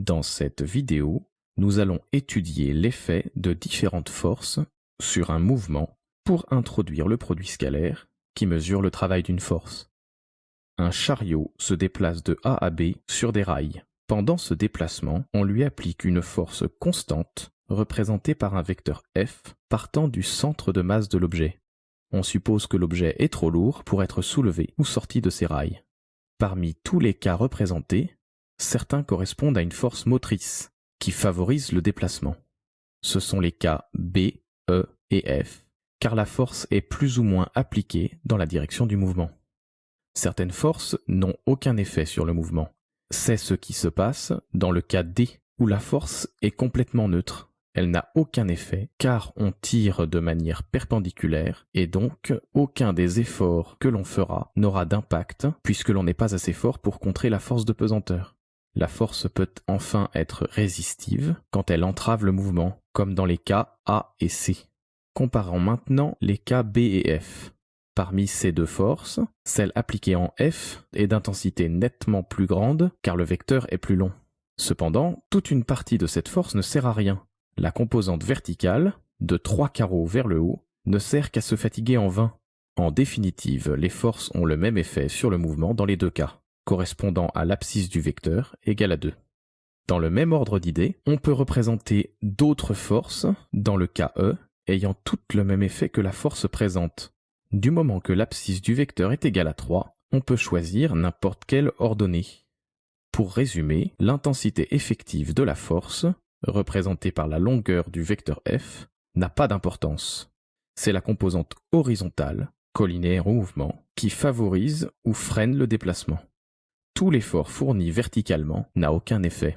Dans cette vidéo, nous allons étudier l'effet de différentes forces sur un mouvement pour introduire le produit scalaire qui mesure le travail d'une force. Un chariot se déplace de A à B sur des rails. Pendant ce déplacement, on lui applique une force constante représentée par un vecteur F partant du centre de masse de l'objet. On suppose que l'objet est trop lourd pour être soulevé ou sorti de ses rails. Parmi tous les cas représentés, certains correspondent à une force motrice qui favorise le déplacement. Ce sont les cas B, E et F, car la force est plus ou moins appliquée dans la direction du mouvement. Certaines forces n'ont aucun effet sur le mouvement. C'est ce qui se passe dans le cas D, où la force est complètement neutre elle n'a aucun effet car on tire de manière perpendiculaire et donc aucun des efforts que l'on fera n'aura d'impact puisque l'on n'est pas assez fort pour contrer la force de pesanteur. La force peut enfin être résistive quand elle entrave le mouvement, comme dans les cas A et C. Comparons maintenant les cas B et F. Parmi ces deux forces, celle appliquée en F est d'intensité nettement plus grande car le vecteur est plus long. Cependant, toute une partie de cette force ne sert à rien la composante verticale, de trois carreaux vers le haut, ne sert qu'à se fatiguer en vain. En définitive, les forces ont le même effet sur le mouvement dans les deux cas, correspondant à l'abscisse du vecteur égale à 2. Dans le même ordre d'idées, on peut représenter d'autres forces, dans le cas E, ayant toutes le même effet que la force présente. Du moment que l'abscisse du vecteur est égale à 3, on peut choisir n'importe quelle ordonnée. Pour résumer, l'intensité effective de la force représentée par la longueur du vecteur f, n'a pas d'importance. C'est la composante horizontale, collinaire au mouvement, qui favorise ou freine le déplacement. Tout l'effort fourni verticalement n'a aucun effet.